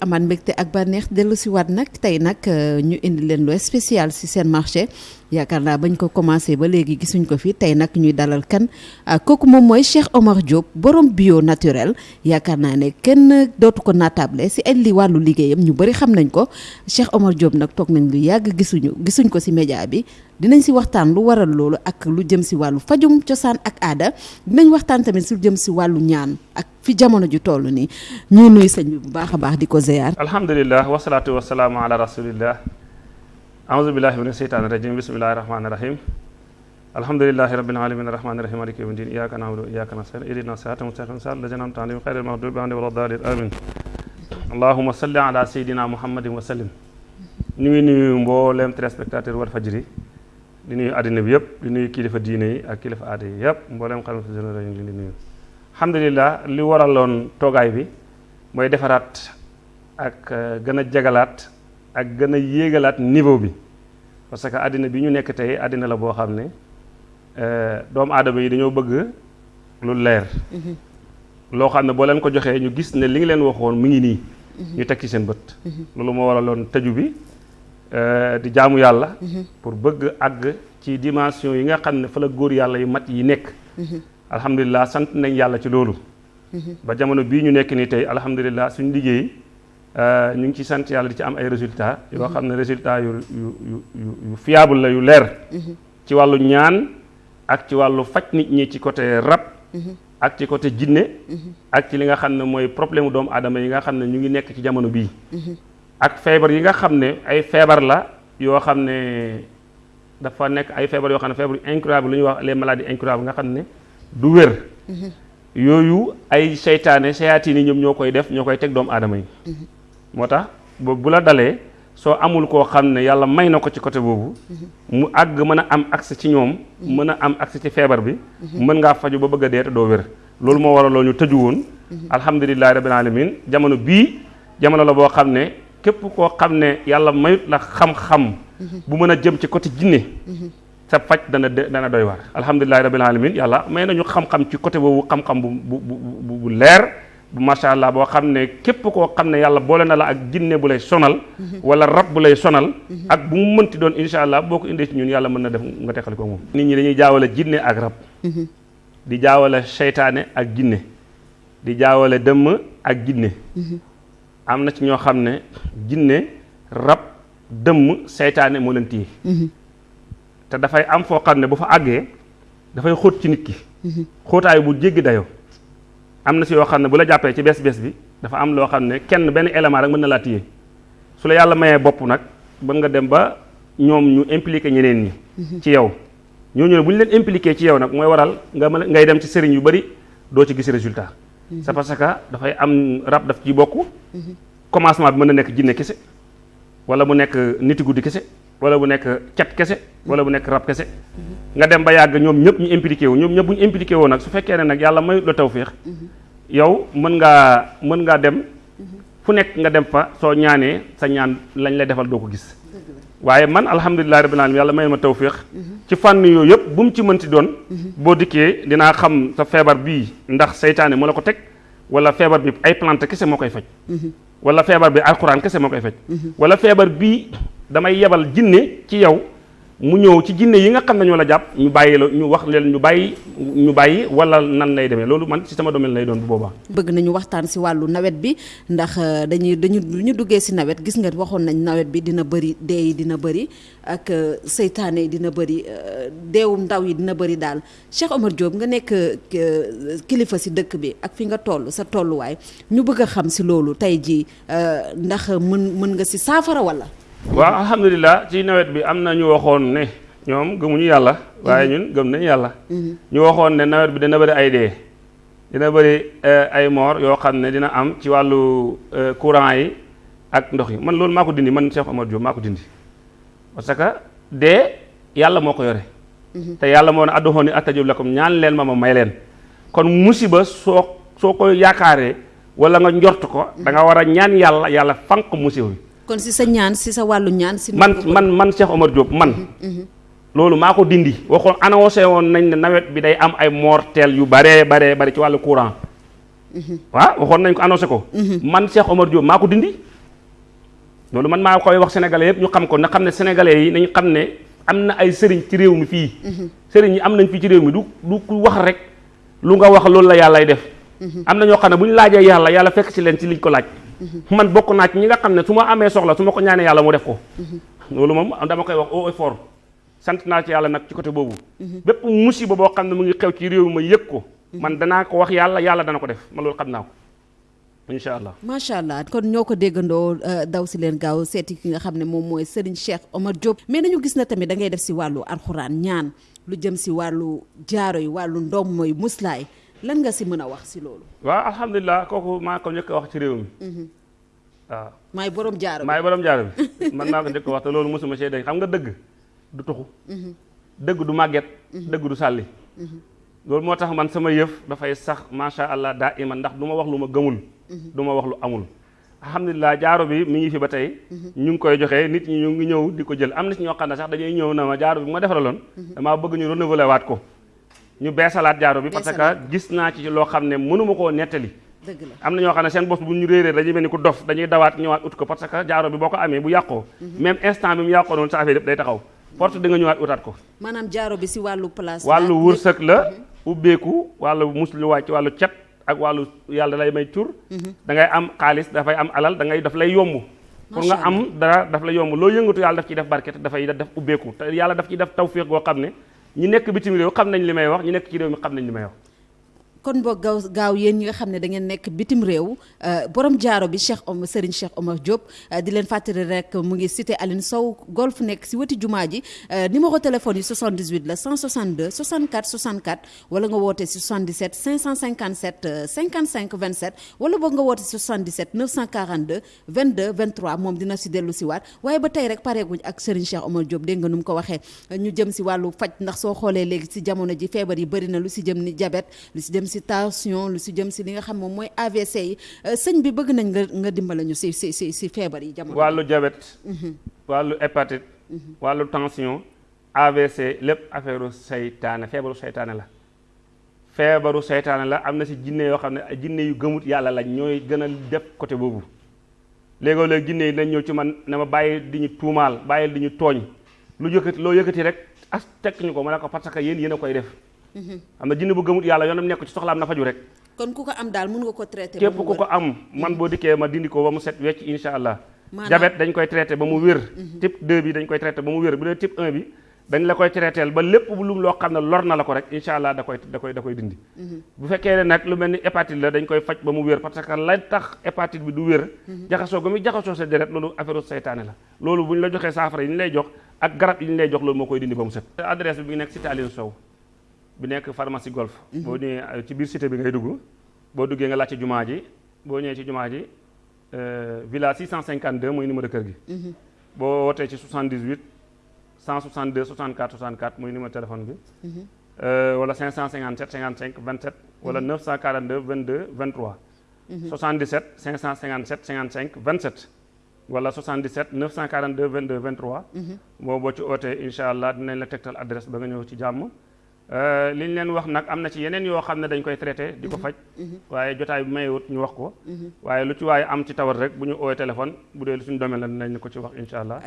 amaat mbégte ak bànneex dellu si waat nag. Tey nag ñu indi leen lu spécial si seen marché. Yaakaar naa bañ ko commencé ba léegi gisuñ ko fi. Tey nag ñuy dalal kan? Kooku moom mooy Cheikh Omar Diop borom bio naturel. Yaakaar naa ne kenn dootu ko naatable si ay li wàllu liggéeyam ñu bëri xam nañ ko. Cheikh Omar Diop nag toog nañ lu yàgg gisuñu gisuñ ko si média bi. Dinañ si waxtaan lu waral loolu ak lu jëm si wàllu fajum cosaan ak aada. Dinañ waxtaan tamit su jëm si wàllu ñaan ak fi jamono ju toll nii. Ñuy nuyu sëñ bi bu baax a baax di ko ziar. alhamdulilah wasalaatu wasalaamu ala rasulillah. Aouzu billahi mina sheytaani rajim bismillahi rahmaani rahim alhamdulilahi rabbil alamin arrahmani rahim maliki yawmi din iyyaka na'budu wa iyyaka nasta'in ihdina sirata mustaqim. Sirata allazina an'amta alayhim ghayril maghdubi alayhim wala ddaalin amin allahumma salli ala sayyidina muhammadin wa sallim. Ñu ngi nuyu mbooleem téléspectateur Walfadjri di nuyu àddina bi yëpp di nuyu kilifa diine yi ak kilifa aada yi yëpp mbooleem xalifa généraux ñu ngi leen di nuyu. Alhamdulilah li waraloon toogaay bi mooy defaraat ak gën a jagalaat ak gën a yéegalaat niveau bi. Parce que àddina bi ñu nekk tey àddina la boo xam ne doomu aadama yi dañoo bëgg lu leer. Loo xam ne boo leen ko joxee ñu gis ne li ngi leen waxoon mu ngi nii. Ñu teg ci seen bët. Loolu moo waraloon tëju bi di jaamu yàlla pour bëgg àgg ci dimension yi nga xam ne fa la góor yàlla yu mat yi nekk. Alhamdulilah sant nañ yàlla ci loolu. Ba jamono bii ñu nekk nii tey alhamdulilah suñu liggéey ñu ngi ci sant yàlla di ci am ay résultats yoo xam ne résultats yu yu yu fiable la yu leer. Ci wàllu ñaan ak ci wàllu faj nit ñi ci côté rab ak ci côté jinne ak ci li nga xam ne mooy problème mu doomu aadama yi nga xam ne ñu ngi nekk ci jamono bii ak feebar yi nga xam ne ay feebar la yoo xam ne dafa nekk ay feebar yoo xam ne feebar incurable lu ñuy wax les maladies incurables nga xam ne du wér. Yooyu ay seytaane seyaatiin yi ñoom ñoo koy def ñoo koy teg doomu aadama yi. Moo tax boobu bu la dalee soo amul koo xam ne yàlla may na ko ci côté boobu mu àgg mën a am accès ci ñoom mën a am accès ci feebar bi mën ngaa faju ba bëgg a dee te doo wér. loolu moo waraloo ñu tëju woon. Alhamdulilahi rabbil alamin. jamono bii jamono la boo xam ne képp koo xam ne yàlla mayut la xam-xam bu mën jëm ci côté jinne sa faj dana dana doy waar. Alhamdulilahi rabbil alamin yàlla may nañu xam-xam ci côté boobu xam-xam bu bu bu bu leer bu allah boo xam ne képp koo xam ne yàlla boole na la ak jinne bu lay sonal wala rab bu lay sonal ak bu mu mënti doon insha allah boo ko indee ci ñun yàlla mën na def nga teqali ko moom. Nit ñi dañuy jaawale jinne ak rab. Di jaawale seytaane ak jinne. Di jaawale dëmm ak jinne am na ci ñoo xam ne jinne rab dëmm seytaane moo leen téye. Te dafay am foo xam ne bu fa àggee dafay xóot ci nit ki. Xóotaay bu jéggi dayoo. Am na si yoo xam ne bu la jàppee ci bees bees bi dafa am loo xam ne kenn benn élément rek mën na laa téye. Su la yàlla mayee bopp nag mën nga dem ba ñoom ñu impliqué ñeneen ñi ci yow. Ñooñu ne bu ñu leen impliqué ci yow nag mooy waral nga ngay dem ci sëriñ yu bari doo ci gis résultat c'est parce que dafay am rab daf ci bokk. Commencement bi mën na nekk jinne kese wala mu nekk niti guddi kese wala bu nekk cat kese wala bu nekk rab kese. Nga dem ba yàgg ñoom ñëpp ñu impliqué wu ñoom ñëpp bu ñu impliqué woo nag su fekkee ne nag yàlla mayut la tawféex yow mën ngaa mën ngaa dem fu nekk nga dem fa soo ñaanee sa ñaan lañ lay defal doo ko gis waaye man alhamdulilahi rabbil alamin yàlla may ma tawféex ci fànn yooyu yëpp bu mu ci mënti doon boo dikkee dinaa xam sa feebar bii ndax seytaane moo la ko teg wala feebar bi ay plante kese moo koy faj wala feebar bi alxuraan kese moo koy faj wala feebar bii damay yebal jinne ci yow mu ñëw ci jinne yi nga xam ne ñoo la jàpp ñu bàyyi la ñu wax leen ñu bàyyi ñu bàyyi wala nan lay demee loolu man ci sama domaine lay doon bu boobaa. bëgg nañu waxtaan si wàllu nawet bi ndax dañuy dañu duggee si nawet gis nga waxoon nañ nawet bi dina bëri dee yi dina bëri ak seytaane yi dina bëri deewum ndaw yi dina bëri daal Cheikh Omar Diop nga nekk kilifa si dëkk bi ak fi nga toll sa tolluwaay ñu bëgg a xam si loolu tey jii ndax mën mën nga si saafara wala. Waaw alhamdulilah ci nawet bi am na ñu waxoon ne ñoom gëmuñu yàlla waaye ñun gëm nañ yàlla. Ñu waxoon ne nawet bi dina bëri ay dee dina bëri ay moor yoo xam ne dina am ci wàllu courant yi ak ndox yi. Man loolu maa ko dindi man Cheikh Omar Diop maa ko dindi. Parce que dee yàlla moo ko yore. Te yàlla moo ne adduxoon ni lakum ñaan leen ma ma may leen. Kon musiba soo soo ko yaakaaree wala nga njort ko da nga war a ñaan yàlla yàlla fanq musiba bi kon si sa ñaan si sa wàllu ñaan si. man man man Cheikh Omar Diop man. loolu maa ko dindi waxoon annoncé woon nañ ne nawet bi day am ay mortel yu baree baree bari ci wàllu courant. waaw waxoon nañ ko annoncé ko. man Cheikh Omar Diop maa ko dindi. loolu man maa koy wax sénégalais yëpp ñu xam ko na xam ne sénégalais yi nañu xam ne am na ay sëriñ ci réew mi fii sëriñ yi am nañ fii ci réew mi du du ku wax rek lu nga wax loolu la yàllay def am na ñoo xam ne bu ñu laajee yàlla yàlla fekk ci leen ci liñ ko laaj man bokk naa ci ñi nga xam ne su ma soxla su ma ko ñaanee yàlla mu def ko. loolu moom dama koy wax au effort sant naa ci yàlla nag ci côté boobu. bépp musiba boo xam ne mu ngi xew ci réew ma yëg ko. man danaa ko wax yàlla yàlla dana ko def. man loolu xam naa ko. incha allah. macha allah. kon ñoo ko déggandoo daw si leen gaaw seeti ki nga xam ne moom mooy Serigne Cheikh Omar Diop. mais nañu gis na tamit da ngay def si wàllu alxuraan ñaan lu jëm si wàllu jaaro yi ndom muslaay lan nga si mën a wax si loolu? Waaw alhamdulilah kooku maa ko njëkk a wax ci réew mi. Waaw. Maay borom jaaro bi. Maay borom jaaro bi. Man maa ko njëkk a wax te loolu mosuma see dañ xam nga dëgg du tuxu. Dëgg du màgget. Dëgg du sàlli. Loolu moo tax man sama yëf dafay sax macha allah daa iman ndax du ma wax lu ma gëmul. Du ma wax lu amul. Alhamdulilah jaaro bi mi ngi fi ba tey. Ñu ngi koy joxe nit ñi ñu ngi ñëw di ko jël. Am na si ñoo xam ne sax dañuy ñëw na ma jaaro bi ma defaraloon damaa bëgg ñu renouveler waat ko ñu beesalaat jaaro bi parce que gis naa ci loo xam ne mënuma koo nettali. Am na ñoo xam ne seen bopp bu ñu réeree dañuy mel ni ku dof dañuy dawaat ñëwaat ut ko parce que jaaro bi boo ko amee bu yàqoo. Même instant bi mu yàqoo noonu sa affaire yëpp day taxaw. Porte di nga ñëwaat utaat ko. Maanaam jaaro bi si wàllu place wàllu wërsëg la ubbeeku wàllu musluwaay ci wàllu cet ak wàllu yàlla lay may tur. Da ngay am xaalis dafay am alal da ngay daf lay yomb. Pour nga am dara daf lay yomb. Loo yëngatu yàlla daf ciy def barke te dafay def ubbeeku. Te yàlla daf ciy def tawfiq goo xam ne ñi nekk bitim réew xam nañ li may wax ñi nekk ci mi xam nañ wax kon boo gaaw gaaw yéen ñi nga xam ne da ngeen nekk bitim réew borom jaaro bi Cheikh Omar Serigne Cheikh Omar Diop di leen fàttali rek mu ngi cité Aline Sow golf nekk si weti jumaa ji numéro téléphone yi 78 la 162 64 64 wala nga woote si 77 557 55 27 wala boog nga woote si 77 942 22 23 moom dina si dellu si waat. Waaye ba tey rek pareeguñ ak Serigne Cheikh Omar Diop dégg nga nu mu ko waxee ñu jëm si wàllu faj ndax soo xoolee léegi si jamono ji feebar yi bëri na lu si jëm ni diabète lu si si tension lu si jëm si li nga xam moom mooy AVC yi. Sëñ bi bëgg nañ nga nga dimbala ñu si si si si feebar yi jamono. Wàllu diabète wàllu hépatite wàllu tension AVC lépp affaire seytaane feebaru seytaane la. Feebaru seytaane la am na si jinne yoo xam ne jinne yu gëmut yàlla lañ ñooy gën a def côté boobu. Léegoo léegi jinne yi dañ ñëw ci man ne ma bàyyi di ñu tuumaal bàyyi di ñu tooñ. Lu yëkkati loo yëkkati rek as tekk ñu ko ma ne ko parce que yéen yéen a koy def am na jinne bu gëmut yàlla yoonam nekk ci soxlaam na faju rek. Kon ku ko am daal mun nga ko traité képp ku ko am man boo dikkee ma dindi ko ba mu set wecc insha allah. Maanaam- diabète dañ koy traité ba mu wér. Type 2 bi dañ koy traité ba mu wér. Bu dee type 1 bi dañ la koy traiteel ba lépp lu loo xam ne lor na la ko rek insha allah da koy da koy da koy dindi. Bu fekkee ne nag lu mel ni hépatite la dañ koy faj ba mu wér parce que la tax hépatite bi du wér. Jaxasoo ga muy jaxasoo sa deret loolu affaire seytaane la. Loolu bu ñu la joxee saafara yi ñu lay jox ak garab yi ñu lay jox loolu moo koy dindi ba mu set. Adresse bi bi nekk cité Aline Sow bi nekk pharmacie golf. Boo ñëwee ci biir cité bi ngay dugg boo duggee nga laajte jumaa ji boo ñëwee ci jumaa ji euh, villa 652 muy numéro kër gi. Boo wootee ci 78 162 64 64 muy numéro téléphone bi. Euh, wala 557 55 27 wala 942 22 23 77 557 55 27 wala 77 942 22 23 boo boo ci ootee incha allah dinañ la tegtal adresse ba nga ñëw ci jàmm. Euh, li ñu leen wax nag am na ci yeneen yoo xam ne dañ koy traité di ko faj waaye jotaay bi mayewut ñu wax ko waaye lu ci waaye am ci tawat rek bu ñu oowee téléphone bu dee lu suñu domaine la dinañ ko ci wax incha allah